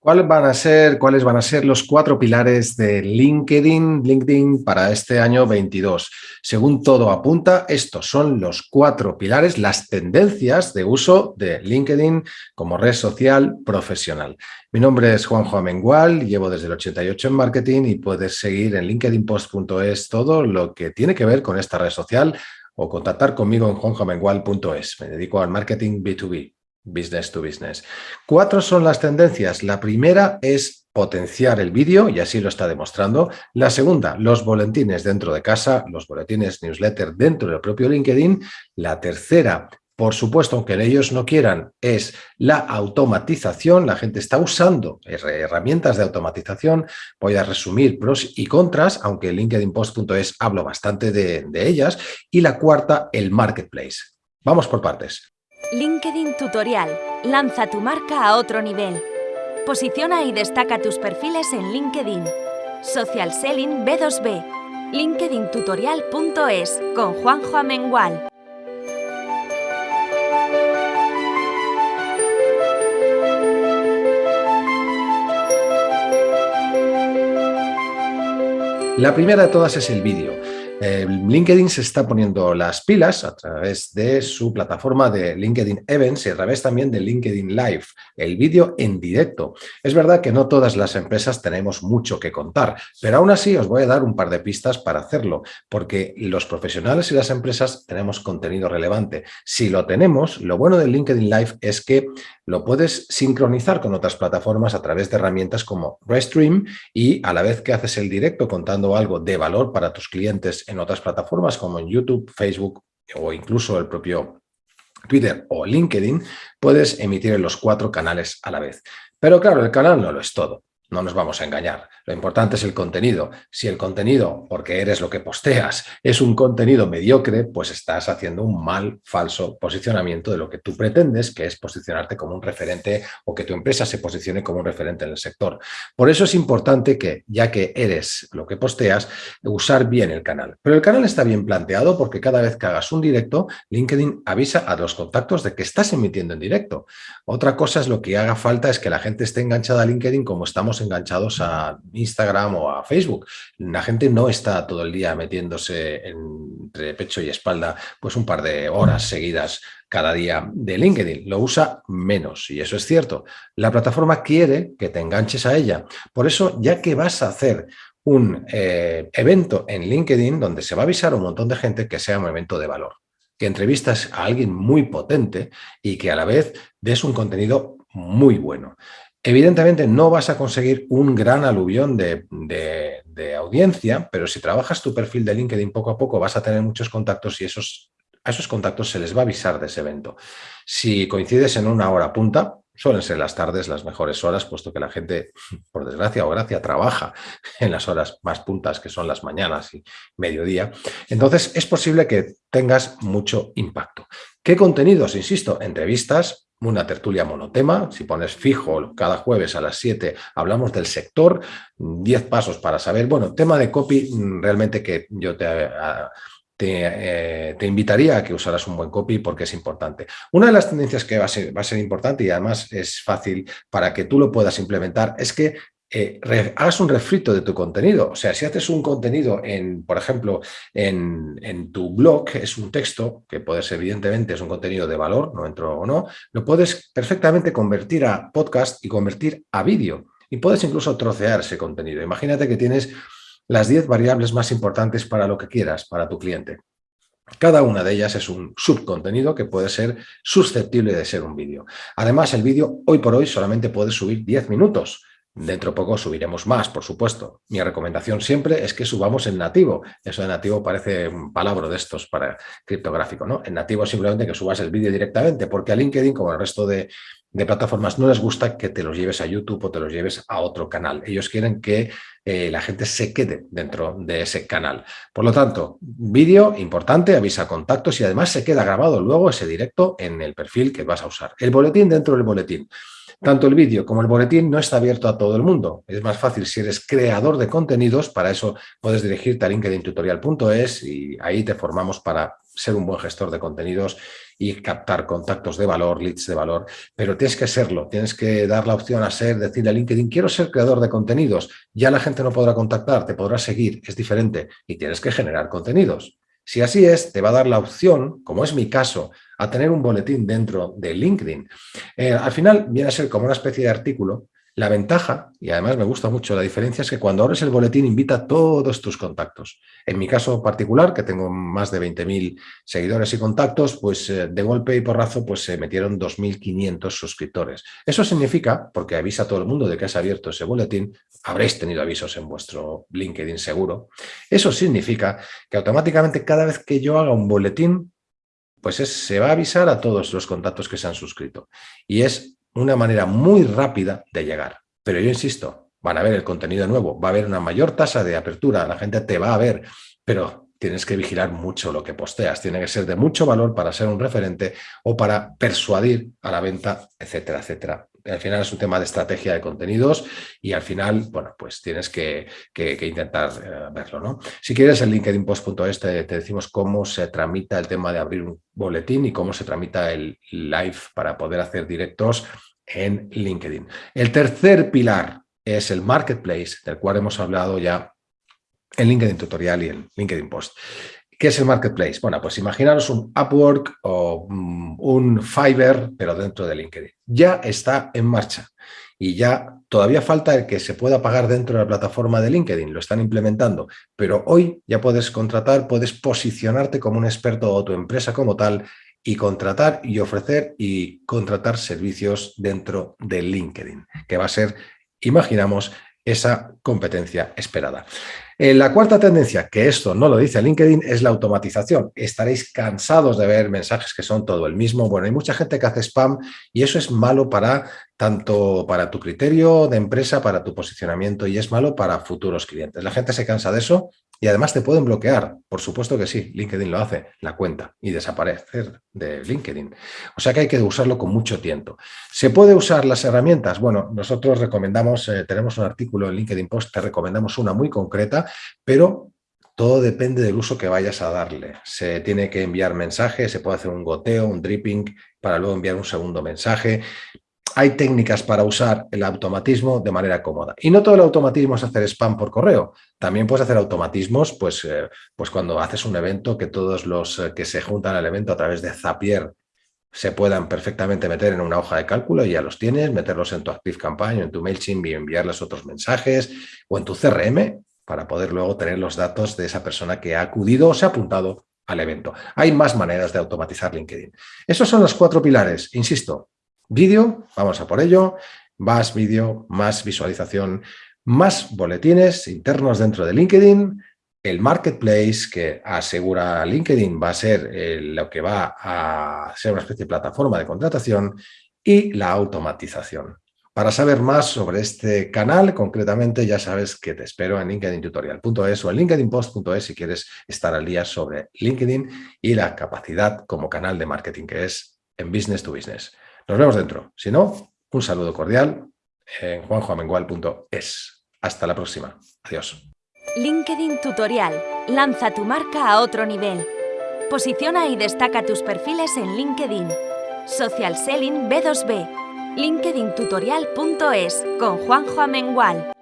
¿Cuáles van, a ser, ¿Cuáles van a ser los cuatro pilares de LinkedIn, LinkedIn para este año 22? Según todo apunta, estos son los cuatro pilares, las tendencias de uso de LinkedIn como red social profesional. Mi nombre es Juanjo Amengual, llevo desde el 88 en marketing y puedes seguir en linkedinpost.es todo lo que tiene que ver con esta red social o contactar conmigo en juanjoamengual.es. Me dedico al marketing B2B business to business. Cuatro son las tendencias. La primera es potenciar el vídeo, y así lo está demostrando. La segunda, los boletines dentro de casa, los boletines newsletter dentro del propio LinkedIn. La tercera, por supuesto, aunque ellos no quieran, es la automatización. La gente está usando herramientas de automatización. Voy a resumir pros y contras, aunque en LinkedInpost.es hablo bastante de, de ellas. Y la cuarta, el marketplace. Vamos por partes. LinkedIn Tutorial. Lanza tu marca a otro nivel. Posiciona y destaca tus perfiles en LinkedIn. Social Selling B2B. LinkedIntutorial.es con Juanjo Amengual. La primera de todas es el vídeo. Eh, LinkedIn se está poniendo las pilas a través de su plataforma de LinkedIn Events y a través también de LinkedIn Live, el vídeo en directo. Es verdad que no todas las empresas tenemos mucho que contar, pero aún así os voy a dar un par de pistas para hacerlo, porque los profesionales y las empresas tenemos contenido relevante. Si lo tenemos, lo bueno del LinkedIn Live es que lo puedes sincronizar con otras plataformas a través de herramientas como Restream y a la vez que haces el directo contando algo de valor para tus clientes en otras plataformas como en YouTube, Facebook o incluso el propio Twitter o LinkedIn, puedes emitir en los cuatro canales a la vez. Pero claro, el canal no lo es todo. No nos vamos a engañar. Lo importante es el contenido. Si el contenido, porque eres lo que posteas, es un contenido mediocre, pues estás haciendo un mal, falso posicionamiento de lo que tú pretendes, que es posicionarte como un referente o que tu empresa se posicione como un referente en el sector. Por eso es importante que, ya que eres lo que posteas, usar bien el canal. Pero el canal está bien planteado porque cada vez que hagas un directo, LinkedIn avisa a los contactos de que estás emitiendo en directo. Otra cosa es lo que haga falta es que la gente esté enganchada a LinkedIn como estamos enganchados a Instagram o a Facebook. La gente no está todo el día metiéndose entre pecho y espalda pues un par de horas seguidas cada día de LinkedIn. Lo usa menos y eso es cierto. La plataforma quiere que te enganches a ella. Por eso, ya que vas a hacer un eh, evento en LinkedIn donde se va a avisar a un montón de gente que sea un evento de valor, que entrevistas a alguien muy potente y que a la vez des un contenido muy bueno. Evidentemente no vas a conseguir un gran aluvión de, audiencia, pero si trabajas tu perfil de LinkedIn poco a poco vas a tener muchos contactos y esos, a esos contactos se les va a avisar de ese evento. Si coincides en una hora punta, suelen ser las tardes las mejores horas, puesto que la gente, por desgracia o gracia, trabaja en las horas más puntas, que son las mañanas y mediodía. Entonces, es posible que tengas mucho impacto. ¿Qué contenidos? Insisto, entrevistas, una tertulia monotema, si pones fijo cada jueves a las 7 hablamos del sector, 10 pasos para saber, bueno, tema de copy mm, realmente que yo te, eh, te, invitaría a que usaras un buen copy porque es importante. Una de las tendencias que va a ser, va a ser importante y además es fácil para que tú lo puedas implementar es que eh, hagas un refrito de tu contenido. O sea, si haces un contenido, en, por ejemplo, en, tu blog, es un texto, que puede ser evidentemente es un contenido de valor, no entro o no, lo puedes perfectamente convertir a podcast y convertir a vídeo. Y puedes incluso trocear ese contenido. Imagínate que tienes las 10 variables más importantes para lo que quieras, para tu cliente. Cada una de ellas es un subcontenido que puede ser susceptible de ser un vídeo. Además, el vídeo hoy por hoy solamente puede subir 10 minutos. Dentro de poco subiremos más, por supuesto. Mi recomendación siempre es que subamos en nativo. Eso de nativo parece un palabra de estos para criptográfico, ¿no? En nativo simplemente que subas el vídeo directamente, porque a LinkedIn, como al resto de, plataformas, no les gusta que te los lleves a YouTube o te los lleves a otro canal. Ellos quieren que eh, la gente se quede dentro de ese canal. Por lo tanto, vídeo importante, avisa contactos y además se queda grabado luego ese directo en el perfil que vas a usar. El boletín dentro del boletín. Tanto el vídeo como el boletín no está abierto a todo el mundo. Es más fácil si eres creador de contenidos, para eso puedes dirigirte a linkedintutorial.es y ahí te formamos para ser un buen gestor de contenidos y captar contactos de valor, leads de valor, pero tienes que serlo, tienes que dar la opción a ser, decirle a LinkedIn, quiero ser creador de contenidos, ya la gente no podrá contactar, te podrá seguir, es diferente y tienes que generar contenidos. Si así es, te va a dar la opción, como es mi caso, a tener un boletín dentro de LinkedIn. Eh, al final viene a ser como una especie de artículo la ventaja, y además me gusta mucho la diferencia, es que cuando abres el boletín invita a todos tus contactos. En mi caso particular, que tengo más de 20.000 seguidores y contactos, pues eh, de golpe y porrazo pues se metieron 2.500 suscriptores. Eso significa, porque avisa a todo el mundo de que has abierto ese boletín, habréis tenido avisos en vuestro LinkedIn seguro, eso significa que automáticamente cada vez que yo haga un boletín, pues se va a avisar a todos los contactos que se han suscrito. Y es una manera muy rápida de llegar. Pero yo insisto, van a ver el contenido nuevo, va a haber una mayor tasa de apertura, la gente te va a ver, pero tienes que vigilar mucho lo que posteas, tiene que ser de mucho valor para ser un referente o para persuadir a la venta, etcétera, etcétera. Al final es un tema de estrategia de contenidos y al final, bueno, pues tienes que, intentar eh, verlo, ¿no? Si quieres, en linkedinpost.es te, te decimos cómo se tramita el tema de abrir un boletín y cómo se tramita el live para poder hacer directos en LinkedIn. El tercer pilar es el marketplace, del cual hemos hablado ya en LinkedIn Tutorial y en LinkedIn Post. ¿Qué es el marketplace? Bueno, pues imaginaros un Upwork o mm, un Fiverr, pero dentro de LinkedIn. Ya está en marcha y ya todavía falta el que se pueda pagar dentro de la plataforma de LinkedIn, lo están implementando, pero hoy ya puedes contratar, puedes posicionarte como un experto o tu empresa como tal y contratar y ofrecer y contratar servicios dentro de LinkedIn, que va a ser, imaginamos, esa competencia esperada. Eh, la cuarta tendencia, que esto no lo dice LinkedIn, es la automatización. Estaréis cansados de ver mensajes que son todo el mismo. Bueno, hay mucha gente que hace spam y eso es malo para tanto para tu criterio de empresa, para tu posicionamiento y es malo para futuros clientes. La gente se cansa de eso y además te pueden bloquear. Por supuesto que sí, LinkedIn lo hace, la cuenta y desaparecer de LinkedIn. O sea que hay que usarlo con mucho tiempo. ¿Se puede usar las herramientas? Bueno, nosotros recomendamos, eh, tenemos un artículo en LinkedIn Post, te recomendamos una muy concreta pero todo depende del uso que vayas a darle. Se tiene que enviar mensajes, se puede hacer un goteo, un dripping, para luego enviar un segundo mensaje. Hay técnicas para usar el automatismo de manera cómoda. Y no todo el automatismo es hacer spam por correo. También puedes hacer automatismos pues, eh, pues cuando haces un evento que todos los eh, que se juntan al evento a través de Zapier se puedan perfectamente meter en una hoja de cálculo y ya los tienes, meterlos en tu Active Campaign, en tu MailChimp y enviarles otros mensajes o en tu CRM para poder luego tener los datos de esa persona que ha acudido o se ha apuntado al evento. Hay más maneras de automatizar LinkedIn. Esos son los cuatro pilares. Insisto, vídeo, vamos a por ello, más vídeo, más visualización, más boletines internos dentro de LinkedIn, el marketplace que asegura LinkedIn va a ser eh, lo que va a ser una especie de plataforma de contratación y la automatización. Para saber más sobre este canal, concretamente, ya sabes que te espero en linkedintutorial.es o en linkedinpost.es si quieres estar al día sobre LinkedIn y la capacidad como canal de marketing que es en Business to Business. Nos vemos dentro. Si no, un saludo cordial en juanjoamengual.es. Hasta la próxima. Adiós. LinkedIn Tutorial. Lanza tu marca a otro nivel. Posiciona y destaca tus perfiles en LinkedIn. Social Selling B2B linkedintutorial.es con Juanjo Amengual.